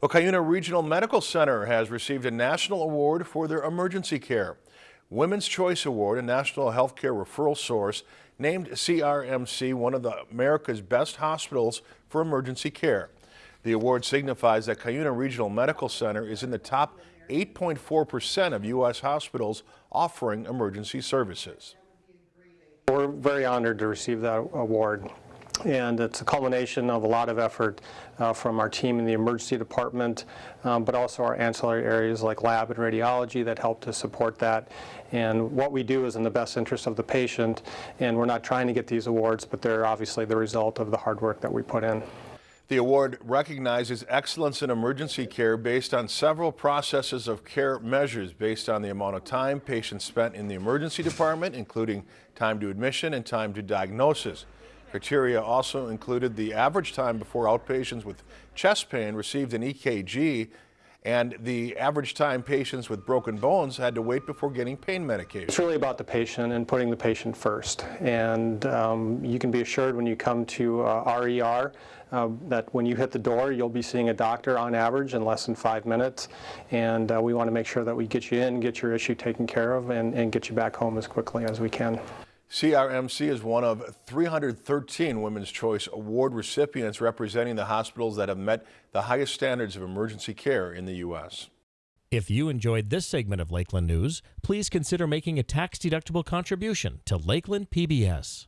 Well, Cuyuna Regional Medical Center has received a national award for their emergency care. Women's Choice Award, a national healthcare referral source, named CRMC one of the America's best hospitals for emergency care. The award signifies that Cuyuna Regional Medical Center is in the top 8.4% of U.S. hospitals offering emergency services. We're very honored to receive that award and it's a culmination of a lot of effort uh, from our team in the emergency department, um, but also our ancillary areas like lab and radiology that help to support that. And what we do is in the best interest of the patient, and we're not trying to get these awards, but they're obviously the result of the hard work that we put in. The award recognizes excellence in emergency care based on several processes of care measures based on the amount of time patients spent in the emergency department, including time to admission and time to diagnosis. Criteria also included the average time before outpatients with chest pain received an EKG and the average time patients with broken bones had to wait before getting pain medication. It's really about the patient and putting the patient first. And um, you can be assured when you come to uh, RER uh, that when you hit the door, you'll be seeing a doctor on average in less than five minutes. And uh, we want to make sure that we get you in, get your issue taken care of, and, and get you back home as quickly as we can. CRMC is one of 313 Women's Choice Award recipients representing the hospitals that have met the highest standards of emergency care in the U.S. If you enjoyed this segment of Lakeland News, please consider making a tax-deductible contribution to Lakeland PBS.